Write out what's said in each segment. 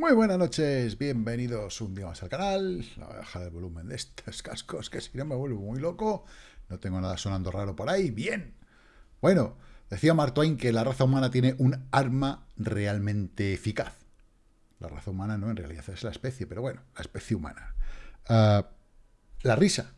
Muy buenas noches, bienvenidos un día más al canal. La voy a bajar el volumen de estos cascos, que si no me vuelvo muy loco. No tengo nada sonando raro por ahí. Bien. Bueno, decía Mark Twain que la raza humana tiene un arma realmente eficaz. La raza humana no, en realidad es la especie, pero bueno, la especie humana. Ah, la risa.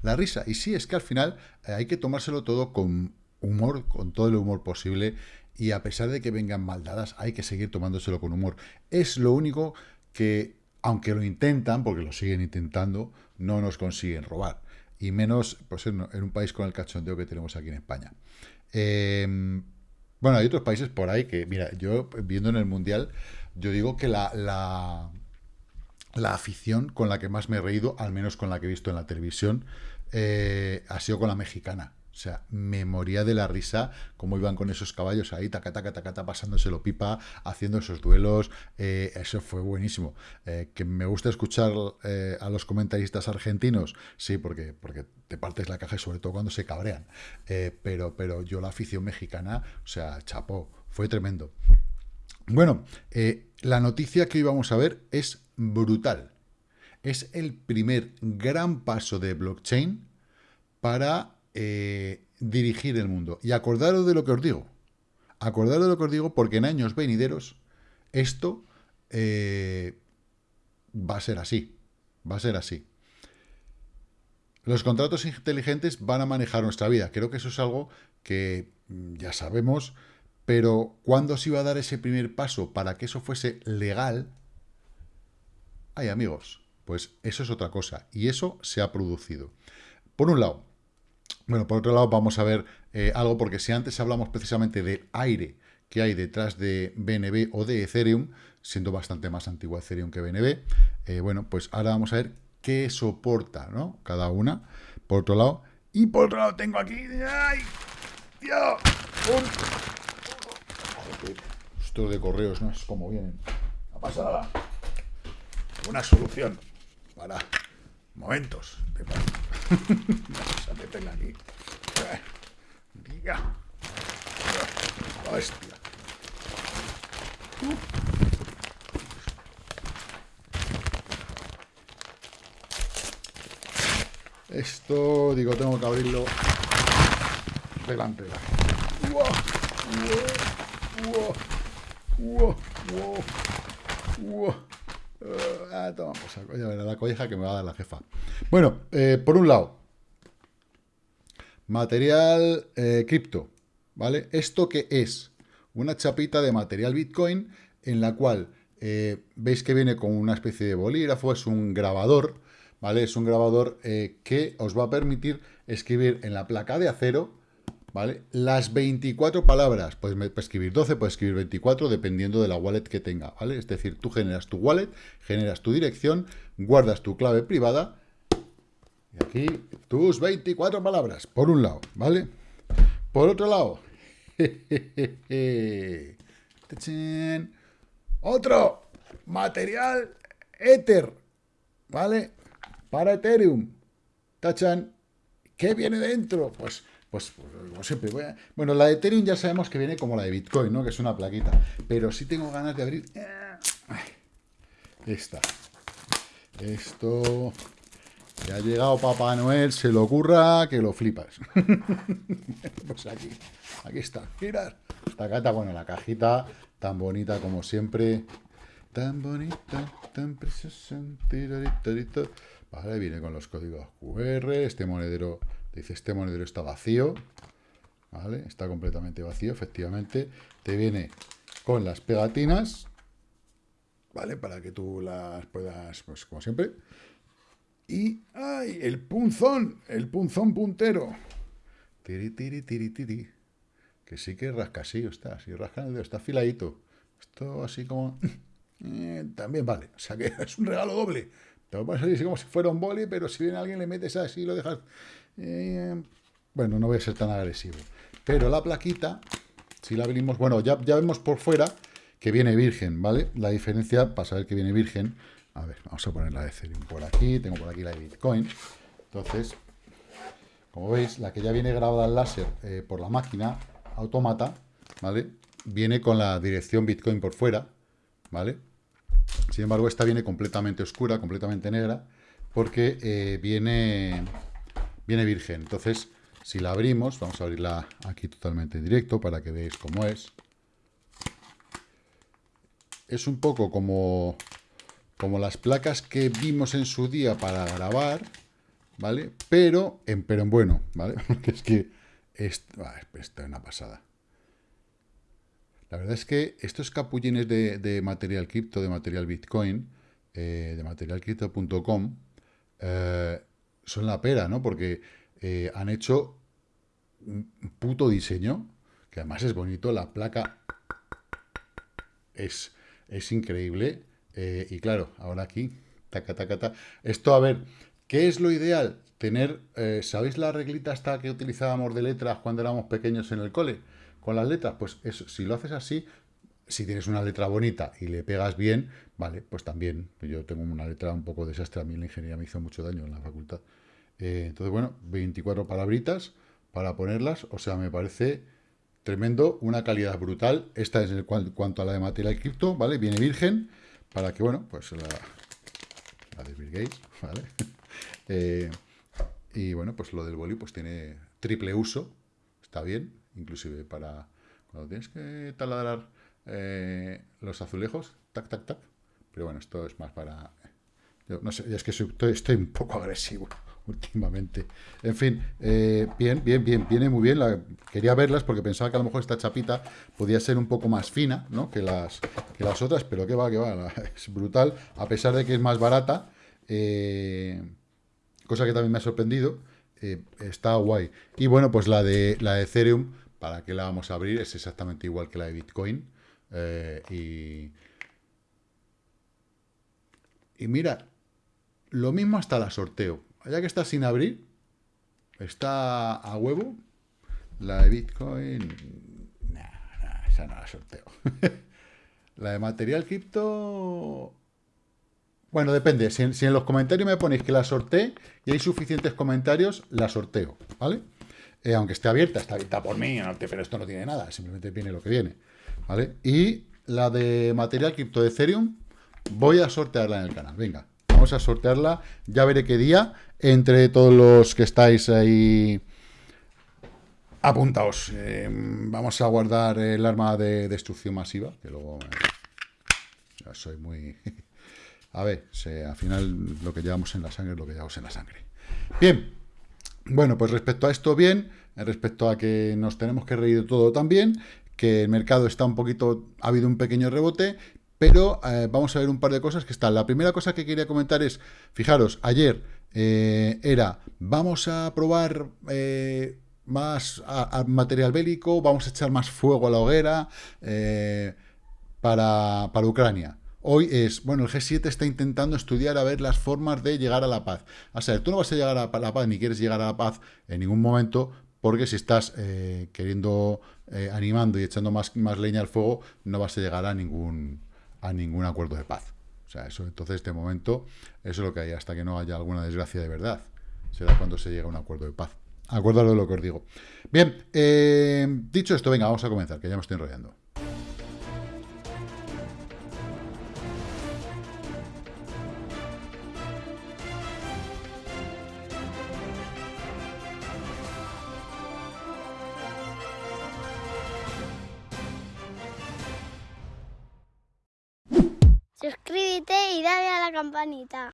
La risa. Y sí, es que al final eh, hay que tomárselo todo con humor, con todo el humor posible y a pesar de que vengan maldadas, hay que seguir tomándoselo con humor. Es lo único que, aunque lo intentan, porque lo siguen intentando, no nos consiguen robar. Y menos pues, en, un país con el cachondeo que tenemos aquí en España. Em, bueno, hay otros países por ahí que, mira, yo viendo en el Mundial, yo digo que la, la, la afición con la que más me he reído, al menos con la que he visto en la televisión, eh, ha sido con la mexicana. O sea, me moría de la risa cómo iban con esos caballos ahí, taca, taca, taca, pasándoselo pipa, haciendo esos duelos. Eh, eso fue buenísimo. Eh, que me gusta escuchar eh, a los comentaristas argentinos, sí, porque, porque te partes la caja sobre todo cuando se cabrean. pero, pero yo la afición mexicana, o sea, chapó, fue tremendo. Bueno, la noticia que hoy vamos a ver es brutal. Es el primer gran paso de blockchain para eh, dirigir el mundo. Y acordaros de lo que os digo. Acordaros de lo que os digo porque en años venideros esto eh, va a ser así. Va a ser así. Los contratos inteligentes van a manejar nuestra vida. Creo que eso es algo que mm, ya sabemos, pero ¿cuándo se iba a dar ese primer paso para que eso fuese legal? Ay, amigos, pues eso es otra cosa. Y eso se ha producido. Por un lado, bueno, por otro lado vamos a ver eh, algo, porque si antes hablamos precisamente del aire que hay detrás de BNB o de Ethereum, siendo bastante más antiguo Ethereum que BNB, eh, bueno, pues ahora vamos a ver qué soporta, ¿no? Cada una, por otro lado. Y por otro lado tengo aquí... ¡Ay! ¡Dios! Un... Esto de correos no es como vienen. No pasa nada. Una solución para momentos de Vamos a meterla aquí. Hostia. Esto, digo, tengo que abrirlo delante. Ah, toma, pues, la colleja que me va a dar la jefa. Bueno, eh, por un lado, material eh, cripto, ¿vale? ¿Esto qué es? Una chapita de material Bitcoin en la cual eh, veis que viene con una especie de bolígrafo, es un grabador, ¿vale? Es un grabador que os va a permitir escribir en la placa de acero, ¿vale? Las 24 palabras, puedes escribir 12, puedes escribir 24, dependiendo de la wallet que tenga, ¿vale? Es decir, tú generas tu wallet, generas tu dirección, guardas tu clave privada y aquí tus 24 palabras, por un lado, ¿vale? Por otro lado, otro material Ether, ¿vale? Para Ethereum. Tachan, ¿qué viene dentro? Pues, pues, como siempre, voy a... Bueno, la de Ethereum ya sabemos que viene como la de Bitcoin, ¿no? Que es una plaquita. Pero sí tengo ganas de abrir... Esta. Esto... Ya ha llegado Papá Noel, se lo ocurra que lo flipas. pues aquí, aquí está. Mirad. Esta cata, bueno, la cajita tan bonita como siempre. Tan bonita, tan preciosa. Vale, viene con los códigos QR. Este monedero, dice, este monedero está vacío. Vale, está completamente vacío, efectivamente. Te viene con las pegatinas. Vale, para que tú las puedas, pues como siempre y ¡ay! El punzón, el punzón puntero. Tiri, tiri, tiri, tiri. Que sí que rasca así, está, si rasca el dedo, está afiladito. Esto así como... Eh, también vale, o sea que es un regalo doble. Te lo así como si fuera un boli, pero si viene alguien le metes así y lo dejas... Eh, bueno, no voy a ser tan agresivo. Pero la plaquita, si la abrimos... Bueno, ya, ya vemos por fuera que viene virgen, ¿vale? La diferencia, para saber que viene virgen, a ver, vamos a poner la de Ethereum por aquí. Tengo por aquí la de Bitcoin. Entonces, como veis, la que ya viene grabada al láser eh, por la máquina automata, ¿vale? Viene con la dirección Bitcoin por fuera, ¿vale? Sin embargo, esta viene completamente oscura, completamente negra, porque eh, viene, viene virgen. Entonces, si la abrimos, vamos a abrirla aquí totalmente en directo para que veáis cómo es. Es un poco como, como las placas que vimos en su día para grabar, ¿vale? Pero en, pero en bueno, ¿vale? Porque es que esto, esto es una pasada. La verdad es que estos capullines de, material cripto, de material bitcoin, eh, de materialcrypto.com, eh, son la pera, ¿no? Porque eh, han hecho un puto diseño, que además es bonito, la placa es, es increíble. Y claro, ahora aquí, taca, taca, taca. Esto, a ver, ¿qué es lo ideal? Tener, ¿sabéis la reglita esta que utilizábamos de letras cuando éramos pequeños en el cole? con las letras, pues eso, si lo haces así, si tienes una letra bonita y le pegas bien, vale, pues también. Yo tengo una letra un poco desastre, a mí la ingeniería me hizo mucho daño en la facultad. Eh, entonces, bueno, 24 palabritas para ponerlas, o sea, me parece tremendo, una calidad brutal. Esta es en cuanto a la de material cripto, ¿vale? Viene virgen, para que, bueno, pues la, la de Bill Gates, ¿vale? Eh, y bueno, pues lo del boli pues tiene triple uso, está bien, inclusive para cuando tienes que taladrar eh, los azulejos, tac, tac, tac. Pero bueno, esto es más para... no sé, es que estoy, un poco agresivo últimamente. En fin, eh, bien, bien, bien, viene muy bien. Quería verlas porque pensaba que a lo mejor esta chapita podía ser un poco más fina ¿no? que, las, que las otras, pero que va, que va, es brutal. A pesar de que es más barata, eh, cosa que también me ha sorprendido, está guay. Y bueno, pues la de, la de Ethereum ¿Para qué la vamos a abrir? Es exactamente igual que la de Bitcoin. Eh, y, mira, lo mismo hasta la sorteo. Ya que está sin abrir, está a huevo. La de Bitcoin... Esa no la sorteo. la de material cripto... Bueno, depende. Si en, los comentarios me ponéis que la sortee y hay suficientes comentarios, la sorteo, ¿vale? Eh, aunque esté abierta, está abierta por mí, pero esto no tiene nada, simplemente viene lo que viene. ¿Vale? Y la de material cripto de Ethereum, voy a sortearla en el canal. Venga, a sortearla. Ya veré qué día. Entre todos los que estáis ahí apuntaos. Eh, vamos a guardar el arma de destrucción masiva, que luego ya soy muy... a ver, al final lo que llevamos en la sangre es lo que llevamos en la sangre. Bien, bueno, pues respecto a esto, bien. Respecto a que nos tenemos que reír de todo también, que el mercado está un poquito, ha habido un pequeño rebote, pero eh, vamos a ver un par de cosas que están. La primera cosa que quería comentar es, fijaros, ayer eh, era, vamos a probar eh, más material bélico, vamos a echar más fuego a la hoguera para, para Ucrania. Hoy es, bueno, el G7 está intentando estudiar a ver las formas de llegar a la paz. A sea, tú no vas a llegar a la paz ni quieres llegar a la paz en ningún momento, porque si estás queriendo, animando y echando más, más leña al fuego, no vas a llegar a ningún, a ningún acuerdo de paz. O sea, eso entonces, este momento, eso es lo que hay, hasta que no haya alguna desgracia de verdad. Será cuando se llega a un acuerdo de paz. Acuérdalo de lo que os digo. Bien, eh, dicho esto, venga, vamos a comenzar, que ya me estoy enrollando. Campanita.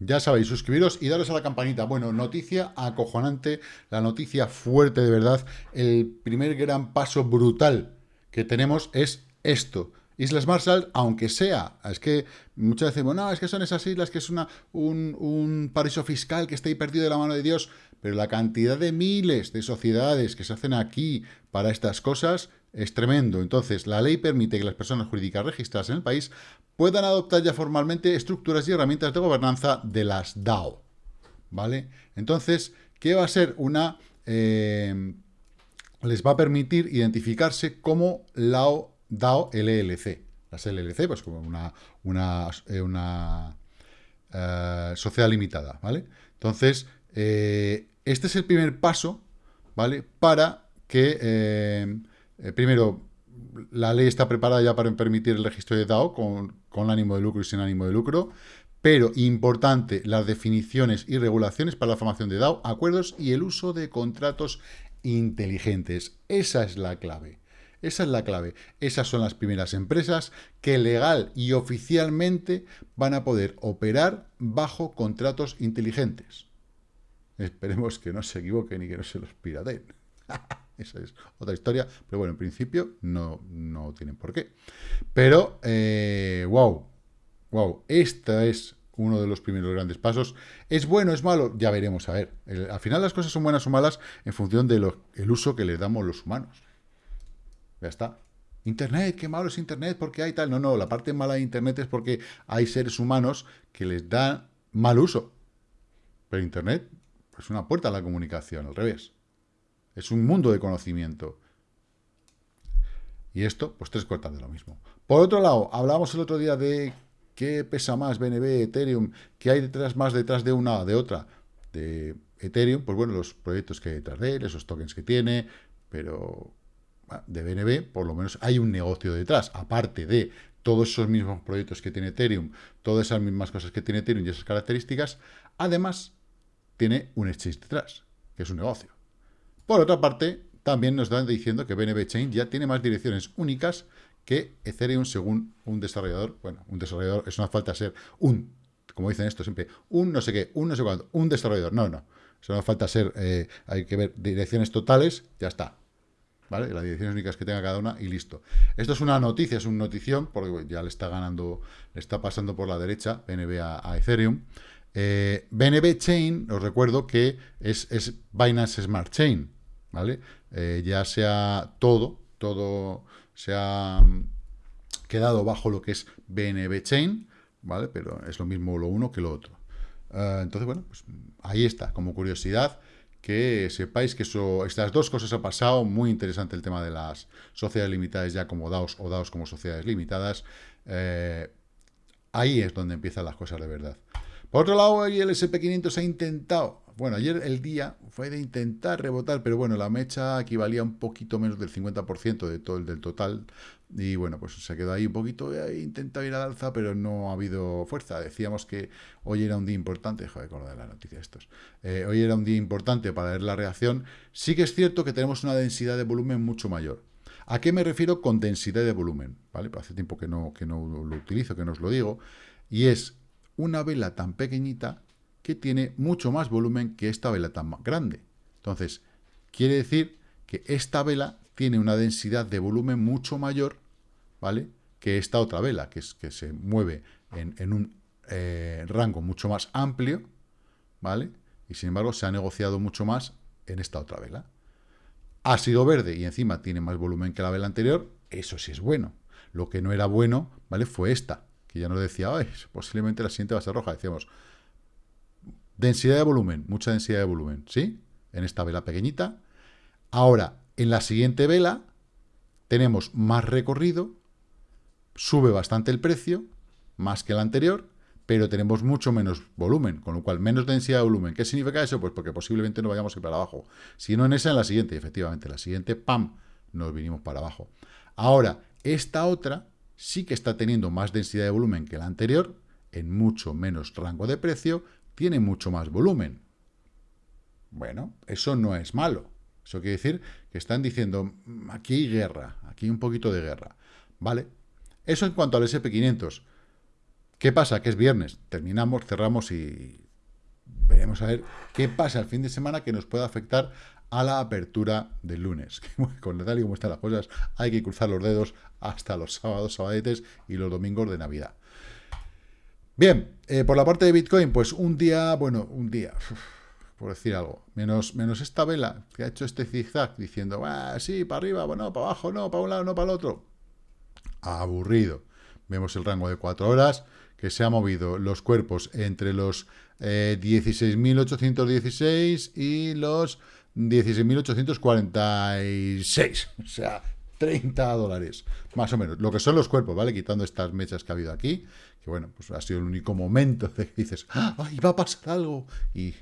Ya sabéis, suscribiros y daros a la campanita. Bueno, noticia acojonante, la noticia fuerte de verdad. El primer gran paso brutal que tenemos es esto. Islas Marshall, aunque sea, es que muchas veces decimos, no, es que son esas islas, que es una, un, un paraíso fiscal que está ahí perdido de la mano de Dios, pero la cantidad de miles de sociedades que se hacen aquí para estas cosas es tremendo. Entonces, la ley permite que las personas jurídicas registradas en el país puedan adoptar ya formalmente estructuras y herramientas de gobernanza de las DAO. ¿Vale? Entonces, ¿qué va a ser una... Eh, les va a permitir identificarse como LAO, DAO LLC. Las LLC, pues como una, una, eh, una eh, sociedad limitada, ¿vale? Entonces, este es el primer paso, ¿vale? Para que, primero, la ley está preparada ya para permitir el registro de DAO con, ánimo de lucro y sin ánimo de lucro, pero importante las definiciones y regulaciones para la formación de DAO, acuerdos y el uso de contratos inteligentes. Esa es la clave. Esa es la clave. Esas son las primeras empresas que legal y oficialmente van a poder operar bajo contratos inteligentes. Esperemos que no se equivoquen y que no se los pirateen. Esa es otra historia, pero bueno, en principio no, no tienen por qué. Pero, eh, wow, wow, esta es uno de los primeros grandes pasos. ¿Es bueno, es malo? Ya veremos, a ver. al final las cosas son buenas o malas en función del uso que le damos los humanos. Ya está. Internet, qué malo es Internet, porque hay tal. No, no, la parte mala de Internet es porque hay seres humanos que les dan mal uso. Pero Internet es una puerta a la comunicación, al revés. Es un mundo de conocimiento. Y esto, pues tres cuartas de lo mismo. Por otro lado, hablábamos el otro día de qué pesa más BNB, Ethereum, qué hay detrás más detrás de una de otra. De Ethereum, pues bueno, los proyectos que hay detrás de él, esos tokens que tiene, pero de BNB por lo menos hay un negocio detrás, aparte de todos esos mismos proyectos que tiene Ethereum, todas esas mismas cosas que tiene Ethereum y esas características, además tiene un exchange detrás, que es un negocio. Por otra parte, también nos dan diciendo que BNB Chain ya tiene más direcciones únicas que Ethereum según un desarrollador. Bueno, un desarrollador, es una falta ser un, como dicen esto siempre, un no sé qué, un no sé cuánto, un desarrollador. No, no. Una falta ser, eh, hay que ver direcciones totales, ya está. ¿Vale? Las direcciones únicas que tenga cada una y listo. Esto es una noticia, es una notición, porque ya le está ganando, le está pasando por la derecha BNB a, Ethereum. Eh, BNB Chain, os recuerdo que es, es Binance Smart Chain, ¿vale? Eh, ya sea todo, todo se ha mm, quedado bajo lo que es BNB Chain, ¿vale? Pero es lo mismo lo uno que lo otro. Ah, entonces, bueno, pues ahí está, como curiosidad, que sepáis que eso, estas dos cosas ha pasado, muy interesante el tema de las sociedades limitadas ya como DAOs o DAOs como sociedades limitadas, eh, ahí es donde empiezan las cosas de verdad. Por otro lado, el SP500 ha intentado bueno, ayer el día fue de intentar rebotar, pero bueno, la mecha equivalía un poquito menos del 50% de todo el del total. Y bueno, pues se quedó ahí un poquito, e intentado ir al alza, pero no ha habido fuerza. Decíamos que hoy era un día importante, joder, con lo de la noticia estos. Eh, hoy era un día importante para ver la reacción. Sí que es cierto que tenemos una densidad de volumen mucho mayor. ¿A qué me refiero con densidad de volumen? ¿Vale? Pues hace tiempo que no, que no lo utilizo, que no os lo digo. Y es una vela tan pequeñita que tiene mucho más volumen que esta vela tan grande. Entonces, quiere decir que esta vela tiene una densidad de volumen mucho mayor, ¿vale? Que esta otra vela, que, es, que se mueve en, un eh, rango mucho más amplio, ¿vale? Y sin embargo se ha negociado mucho más en esta otra vela. Ha sido verde y encima tiene más volumen que la vela anterior, eso sí es bueno. Lo que no era bueno, ¿vale? Fue esta, que ya nos decía, posiblemente la siguiente va a ser roja. Decíamos, Densidad de volumen, mucha densidad de volumen, ¿sí? En esta vela pequeñita. Ahora, en la siguiente vela, tenemos más recorrido, sube bastante el precio, más que la anterior, pero tenemos mucho menos volumen, con lo cual menos densidad de volumen. ¿Qué significa eso? Pues porque posiblemente no vayamos a ir para abajo. Si no en esa, en la siguiente, efectivamente, la siguiente, ¡pam!, nos vinimos para abajo. Ahora, esta otra sí que está teniendo más densidad de volumen que la anterior, en mucho menos rango de precio, tiene mucho más volumen. Bueno, eso no es malo. Eso quiere decir que están diciendo, mm, aquí hay guerra, aquí hay un poquito de guerra. ¿Vale? Eso en cuanto al SP500. ¿Qué pasa? Que es viernes. Terminamos, cerramos y veremos a ver qué pasa el fin de semana que nos pueda afectar a la apertura del lunes. Con tal y como están las cosas, hay que cruzar los dedos hasta los sábados, sabadetes y los domingos de Navidad. Bien, eh, por la parte de Bitcoin, pues un día, bueno, un día, por decir algo, menos, menos esta vela que ha hecho este zigzag diciendo, ah, sí, para arriba, bueno, para abajo, no, para un lado, no para el otro. Aburrido. Vemos el rango de cuatro horas, que se ha movido los cuerpos entre los 16.816 eh, y los 16.846. O sea, 30 dólares, más o menos. Lo que son los cuerpos, ¿vale? Quitando estas mechas que ha habido aquí, que bueno, pues ha sido el único momento de que dices, ¡ay, va a pasar algo! Y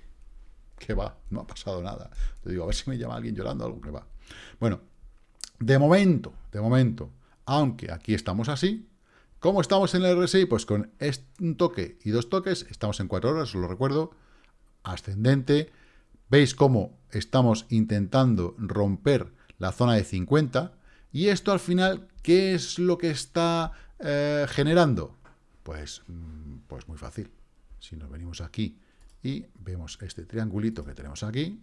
que va, no ha pasado nada. Te digo, a ver si me llama alguien llorando, algo que va. Bueno, De momento, de momento, aunque aquí estamos así, ¿cómo estamos en el RSI? Pues con un toque y dos toques, estamos en cuatro horas, os lo recuerdo, ascendente, veis cómo estamos intentando romper la zona de 50, y esto al final, ¿qué es lo que está eh, generando? Pues, mm, pues muy fácil. Si nos venimos aquí y vemos este triangulito que tenemos aquí,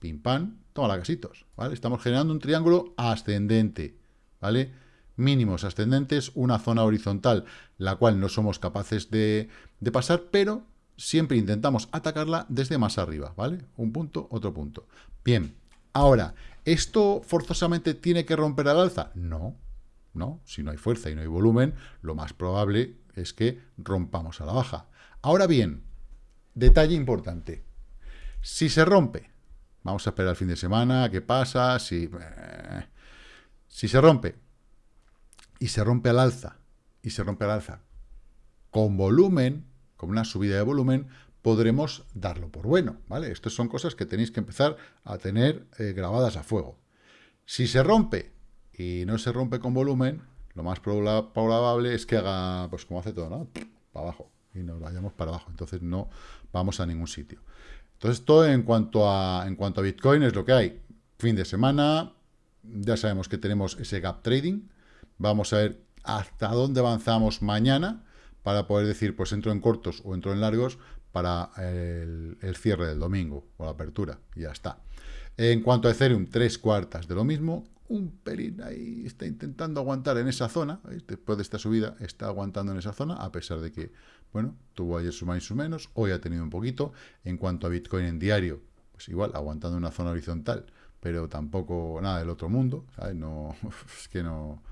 pim pam, toma la casitos, ¿vale? Estamos generando un triángulo ascendente, ¿vale? Mínimos ascendentes, una zona horizontal, la cual no somos capaces de, de pasar, pero siempre intentamos atacarla desde más arriba, ¿vale? Un punto, otro punto. Bien, ahora, ¿esto forzosamente tiene que romper al alza? No, no. Si no hay fuerza y no hay volumen, lo más probable es que rompamos a la baja. Ahora bien, detalle importante. Si se rompe Vamos a esperar el fin de semana, qué pasa, si, eh, si se rompe, y se rompe al alza, y se rompe al alza con volumen, con una subida de volumen, podremos darlo por bueno, ¿vale? Estas son cosas que tenéis que empezar a tener eh, grabadas a fuego. Si se rompe y no se rompe con volumen, lo más probable es que haga, pues como hace todo, ¿no? Para abajo, y nos vayamos para abajo, entonces no vamos a ningún sitio. Entonces, todo en cuanto, a, en cuanto a Bitcoin es lo que hay. Fin de semana, ya sabemos que tenemos ese gap trading. Vamos a ver hasta dónde avanzamos mañana para poder decir, pues entro en cortos o entro en largos para el, cierre del domingo o la apertura. Y ya está. En cuanto a Ethereum, tres cuartas de lo mismo, un pelín ahí está intentando aguantar en esa zona, después de esta subida está aguantando en esa zona, a pesar de que, bueno, tuvo ayer su más y su menos, hoy ha tenido un poquito, en cuanto a Bitcoin en diario, pues igual, aguantando una zona horizontal, pero tampoco nada del otro mundo. No, es que no,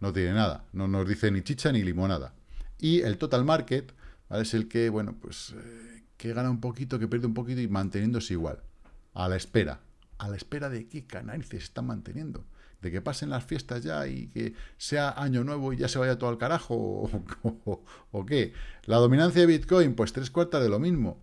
no tiene nada, no nos dice ni chicha ni limonada. Y el total market, Es el que, bueno, pues, eh, que gana un poquito, que pierde un poquito y manteniéndose igual, a la espera, a la espera de qué se están manteniendo. De que pasen las fiestas ya y que sea año nuevo y ya se vaya todo al carajo o, qué. La dominancia de Bitcoin, pues tres cuartas de lo mismo.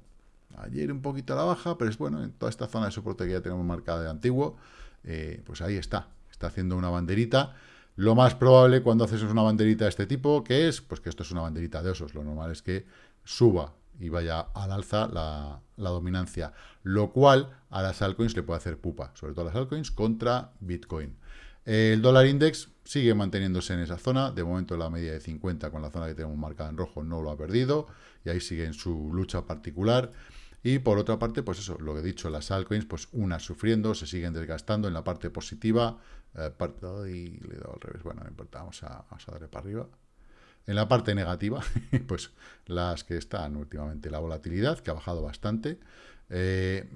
Ayer un poquito a la baja, pero es bueno, en toda esta zona de soporte que ya tenemos marcada de antiguo, eh, pues ahí está. Está haciendo una banderita. Lo más probable cuando haces una banderita de este tipo, que es? Pues que esto es una banderita de osos. Lo normal es que suba y vaya al alza la, dominancia, lo cual a las altcoins le puede hacer pupa, sobre todo a las altcoins contra Bitcoin. El dólar index sigue manteniéndose en esa zona, de momento la media de 50 con la zona que tenemos marcada en rojo no lo ha perdido, y ahí sigue en su lucha particular. Y por otra parte, pues eso, lo que he dicho, las altcoins, pues unas sufriendo, se siguen desgastando en la parte positiva, eh, le he dado al revés, bueno, no importa, vamos a darle para arriba, en la parte negativa, pues las que están últimamente, la volatilidad, que ha bajado bastante. Eh,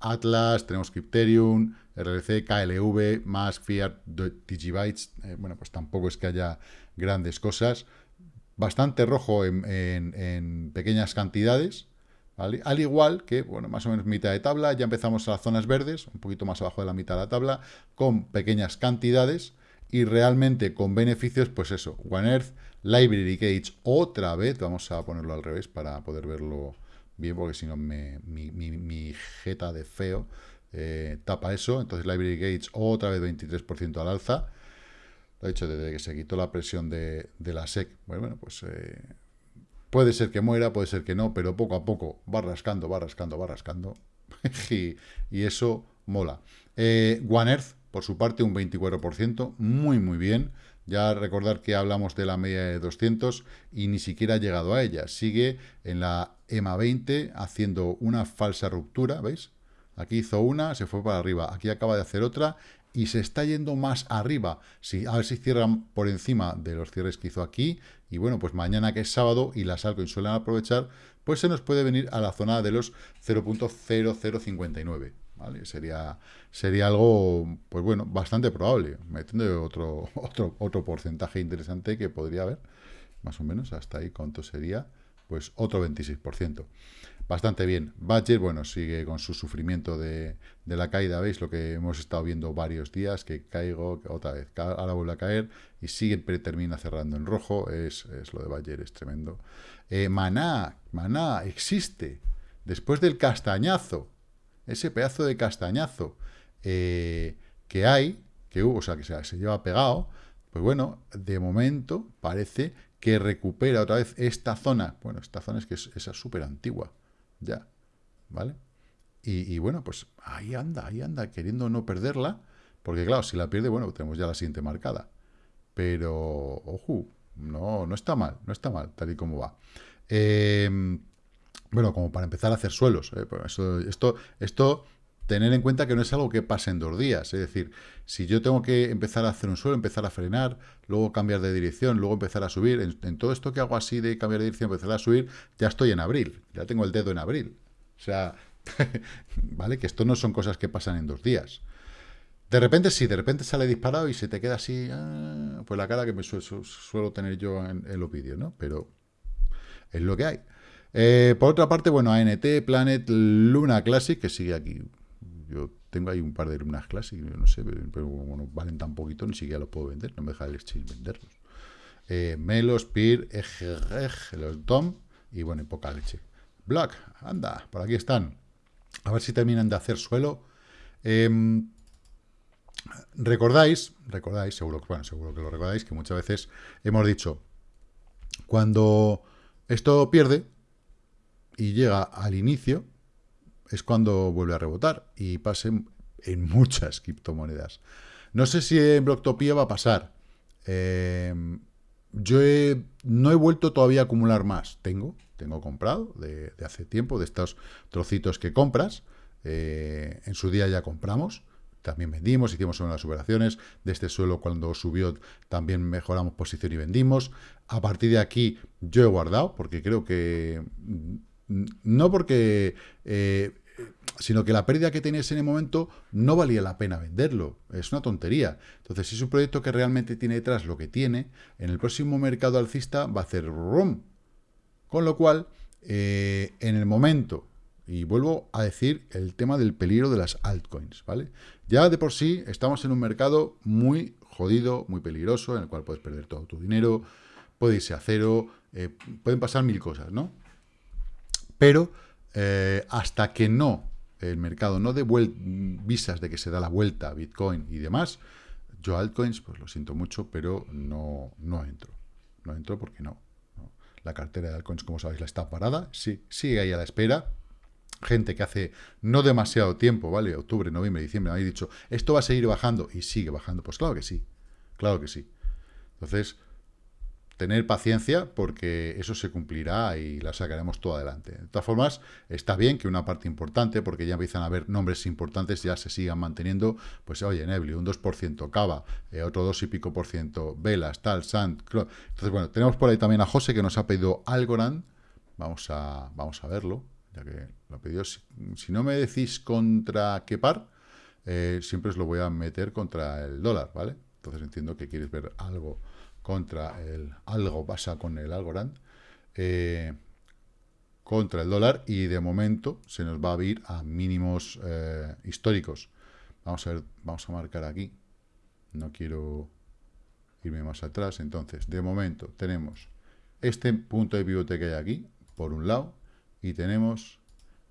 Atlas, tenemos Crypterium, RLC, KLV, más Fiat, Digibytes. Eh, bueno, pues tampoco es que haya grandes cosas. Bastante rojo en, pequeñas cantidades. Al igual que, bueno, más o menos mitad de tabla, ya empezamos a las zonas verdes, un poquito más abajo de la mitad de la tabla, con pequeñas cantidades y realmente con beneficios, pues eso, One Earth, Library Gauge otra vez, vamos a ponerlo al revés para poder verlo bien, porque si no mi, mi, jeta de feo eh, tapa eso. Entonces Library Gauge otra vez 23% al alza. Lo he dicho desde que se quitó la presión de, la SEC. Bueno, pues eh, puede ser que muera, puede ser que no, pero poco a poco va rascando, va rascando, va rascando. y, eso mola. Eh, One Earth, por su parte, un 24%, muy, muy bien. Ya recordar que hablamos de la media de 200 y ni siquiera ha llegado a ella. Sigue en la EMA 20 haciendo una falsa ruptura, ¿veis? Aquí hizo una, se fue para arriba. Aquí acaba de hacer otra y se está yendo más arriba. Si, a ver si cierran por encima de los cierres que hizo aquí. Y bueno, pues mañana que es sábado y las altcoins suelen aprovechar, pues se nos puede venir a la zona de los 0.0059. Sería, sería algo, pues bueno, bastante probable, metiendo otro, otro, otro porcentaje interesante que podría haber, más o menos, hasta ahí, ¿cuánto sería? Pues otro 26%. Bastante bien. Badger, bueno, sigue con su sufrimiento de, la caída, ¿veis? Lo que hemos estado viendo varios días, que caigo, otra vez, ahora vuelve a caer y siempre termina cerrando en rojo, es, lo de Badger, es tremendo. Eh, maná, Maná, existe. Después del castañazo, ese pedazo de castañazo eh, que hay, que hubo, o sea, que se, se lleva pegado, pues bueno, de momento parece que recupera otra vez esta zona. Bueno, esta zona es que es, súper antigua, ya, ¿vale? Y, bueno, pues ahí anda, ahí anda, queriendo no perderla, porque claro, si la pierde, bueno, tenemos ya la siguiente marcada. Pero, ojo, no, no está mal, no está mal, tal y como va. Em, bueno, como para empezar a hacer suelos. ¿eh? Pues esto, esto, tener en cuenta que no es algo que pase en dos días. Es decir, si yo tengo que empezar a hacer un suelo, empezar a frenar, luego cambiar de dirección, luego empezar a subir, en, todo esto que hago así de cambiar de dirección, empezar a subir, ya estoy en abril. Ya tengo el dedo en abril. O sea, ¿vale? Que esto no son cosas que pasan en dos días. De repente sí, de repente sale disparado y se te queda así, ah, pues la cara que me suelo tener yo en, los vídeos, ¿no? Pero es lo que hay. Eh, por otra parte, bueno, ANT, Planet, Luna Classic, que sigue aquí. Yo tengo ahí un par de Lunas Classic, no sé, pero bueno, valen tan poquito, ni siquiera los puedo vender, no me deja el exchange venderlos. Eh, Melos, Peer, los Tom y bueno, y poca leche. Black, anda, por aquí están. A ver si terminan de hacer suelo. Em, recordáis, recordáis, seguro, bueno, seguro que lo recordáis, que muchas veces hemos dicho, cuando esto pierde y llega al inicio, es cuando vuelve a rebotar y pasa en, muchas criptomonedas. No sé si en Blocktopia va a pasar. Em, yo no he vuelto todavía a acumular más. Tengo, tengo comprado de, hace tiempo, de estos trocitos que compras. Eh, en su día ya compramos, también vendimos, hicimos unas operaciones. De este suelo, cuando subió, también mejoramos posición y vendimos. A partir de aquí, yo he guardado, porque creo que. Mm, no porque. Eh, sino que la pérdida que tenías en el momento no valía la pena venderlo. Es una tontería. Entonces, si es un proyecto que realmente tiene detrás lo que tiene, en el próximo mercado alcista va a hacer rum, con lo cual, eh, en el momento, y vuelvo a decir el tema del peligro de las altcoins, ¿vale? Ya de por sí estamos en un mercado muy jodido, muy peligroso, en el cual puedes perder todo tu dinero, puede irse a cero, eh, pueden pasar mil cosas, ¿no? Pero eh, hasta que no, el mercado no dé visas de que se da la vuelta a Bitcoin y demás, yo altcoins, pues lo siento mucho, pero no, no entro. No entro porque no. La cartera de altcoins, como sabéis, la está parada. Sí, sigue ahí a la espera. Gente que hace no demasiado tiempo, ¿vale? Octubre, noviembre, diciembre, habéis dicho, esto va a seguir bajando y sigue bajando. Pues claro que sí. Claro que sí. Entonces, tener paciencia porque eso se cumplirá y la sacaremos todo adelante. De todas formas, está bien que una parte importante, porque ya empiezan a haber nombres importantes, ya se sigan manteniendo, pues oye, Nebli, un 2%, Cava, eh, otro 2 y pico por ciento, Velas, tal, Sant, Entonces, bueno, tenemos por ahí también a José que nos ha pedido Algorand, vamos a, vamos a verlo, ya que lo ha pedido. Si, no me decís contra qué par, eh, siempre os lo voy a meter contra el dólar, ¿vale? Entonces entiendo que quieres ver algo contra el algo pasa con el Algorand, eh, contra el dólar y de momento se nos va a ir a mínimos eh, históricos. Vamos a ver, vamos a marcar aquí. No quiero irme más atrás. Entonces, de momento tenemos este punto de pivote que hay aquí, por un lado, y tenemos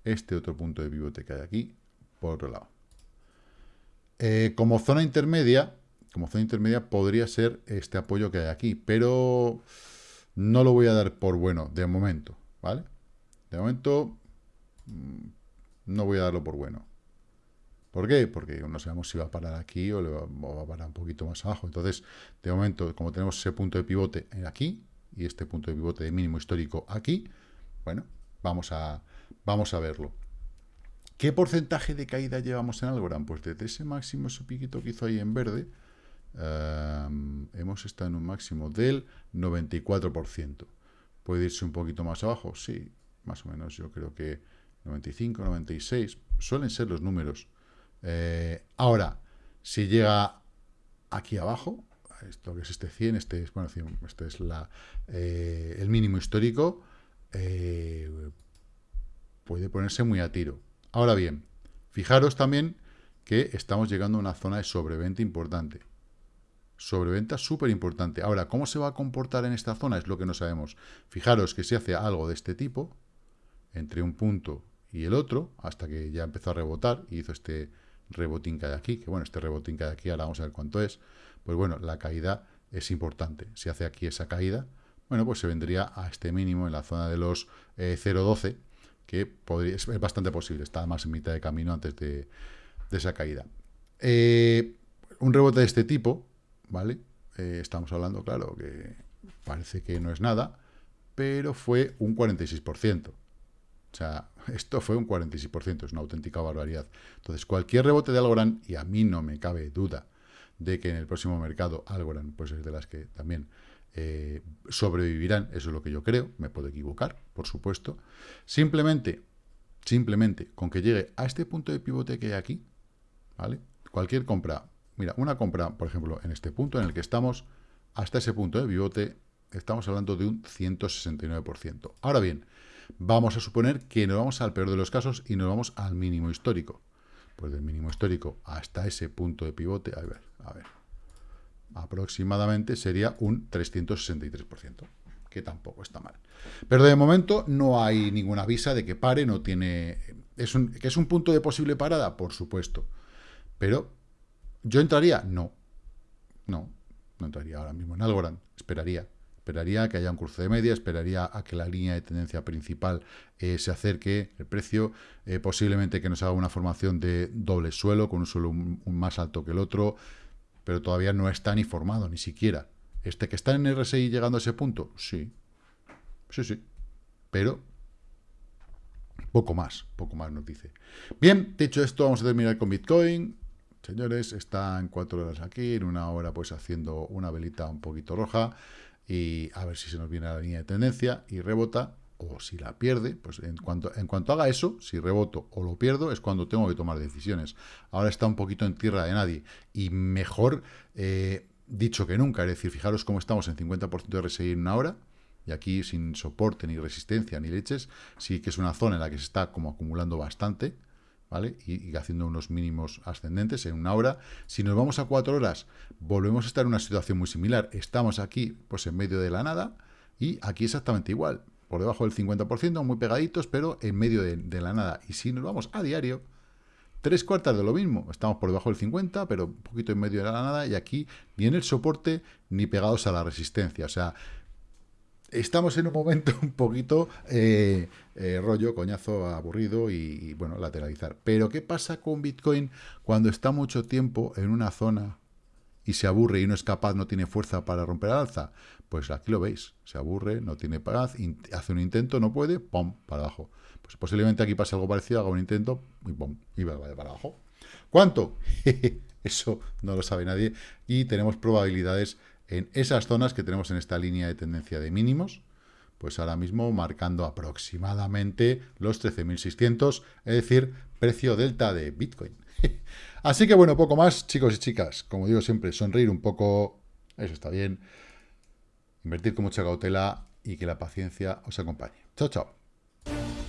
este otro punto de pivote que hay aquí, por otro lado. Eh, como zona intermedia, como zona intermedia podría ser este apoyo que hay aquí, pero no lo voy a dar por bueno de momento, ¿vale? De momento mm, no voy a darlo por bueno. ¿Por qué? Porque no sabemos si va a parar aquí o, va, a parar un poquito más abajo. Entonces, de momento, como tenemos ese punto de pivote aquí y este punto de pivote de mínimo histórico aquí, bueno, vamos a, vamos a verlo. ¿Qué porcentaje de caída llevamos en Algorand? Pues desde ese máximo, ese piquito que hizo ahí en verde, Em, hemos estado en un máximo del 94%. ¿Puede irse un poquito más abajo? Sí, más o menos. Yo creo que 95, 96 suelen ser los números. Eh, ahora, si llega aquí abajo, esto que es este 100, este es, bueno, este es la, eh, el mínimo histórico, eh, puede ponerse muy a tiro. Ahora bien, fijaros también que estamos llegando a una zona de sobreventa importante sobreventa súper importante. Ahora, ¿cómo se va a comportar en esta zona? Es lo que no sabemos. Fijaros que si hace algo de este tipo, entre un punto y el otro, hasta que ya empezó a rebotar y hizo este rebotín que hay aquí, que bueno, este rebotín que hay aquí, ahora vamos a ver cuánto es, pues bueno, la caída es importante. Si hace aquí esa caída, bueno, pues se vendría a este mínimo en la zona de los 0.12, eh, que podría, es bastante posible, está más en mitad de camino antes de, esa caída. Eh, un rebote de este tipo, ¿vale? Eh, estamos hablando, claro, que parece que no es nada, pero fue un 46%. O sea, esto fue un 46%, es una auténtica barbaridad. Entonces, cualquier rebote de Algorand, y a mí no me cabe duda de que en el próximo mercado Algorand pues es de las que también eh, sobrevivirán, eso es lo que yo creo, me puedo equivocar, por supuesto. Simplemente, simplemente, con que llegue a este punto de pivote que hay aquí, ¿vale? Cualquier compra, mira, una compra, por ejemplo, en este punto en el que estamos, hasta ese punto de pivote, estamos hablando de un 169%. Ahora bien, vamos a suponer que nos vamos al peor de los casos y nos vamos al mínimo histórico. Pues del mínimo histórico hasta ese punto de pivote, a ver, a ver, aproximadamente sería un 363%, que tampoco está mal. Pero de momento no hay ninguna visa de que pare, no tiene... ¿Es un, ¿Que es un punto de posible parada? Por supuesto. Pero, ¿yo entraría? No. No, no entraría ahora mismo en Algorand. Esperaría. Esperaría que haya un cruce de media, esperaría a que la línea de tendencia principal eh, se acerque el precio, eh, posiblemente que nos haga una formación de doble suelo, con un suelo más alto que el otro, pero todavía no está ni formado, ni siquiera. ¿Este que está en RSI llegando a ese punto? Sí. Sí, sí. Pero poco más, poco más nos dice. Bien, dicho esto, vamos a terminar con Bitcoin. Señores, está en cuatro horas aquí, en una hora pues haciendo una velita un poquito roja y a ver si se nos viene a la línea de tendencia y rebota o si la pierde, pues en cuanto, en cuanto haga eso, si reboto o lo pierdo, es cuando tengo que tomar decisiones. Ahora está un poquito en tierra de nadie y mejor eh, dicho que nunca. Es decir, fijaros cómo estamos en 50% de RSI en una hora y aquí sin soporte, ni resistencia, ni leches, sí que es una zona en la que se está como acumulando bastante, ¿vale? Y, haciendo unos mínimos ascendentes en una hora. Si nos vamos a cuatro horas, volvemos a estar en una situación muy similar. Estamos aquí, pues en medio de la nada, y aquí exactamente igual por debajo del 50%, muy pegaditos, pero en medio de, la nada. Y si nos vamos a diario, tres cuartas de lo mismo. Estamos por debajo del 50, pero un poquito en medio de la nada, y aquí ni en el soporte ni pegados a la resistencia. O sea, estamos en un momento un poquito eh, eh, rollo, coñazo, aburrido y, bueno, lateralizar. Pero, ¿qué pasa con Bitcoin cuando está mucho tiempo en una zona y se aburre y no es capaz, no tiene fuerza para romper al alza? Pues aquí lo veis, se aburre, no tiene paz, hace un intento, no puede, ¡pum!, para abajo. Pues posiblemente aquí pase algo parecido, haga un intento y ¡pum!, y va para abajo. ¿Cuánto? Eso no lo sabe nadie. Y tenemos probabilidades en esas zonas que tenemos en esta línea de tendencia de mínimos, pues ahora mismo marcando aproximadamente los 13.600, es decir, precio delta de Bitcoin. Así que bueno, poco más, chicos y chicas. Como digo siempre, sonreír un poco, eso está bien. Invertir con mucha cautela y que la paciencia os acompañe. Chao, chao.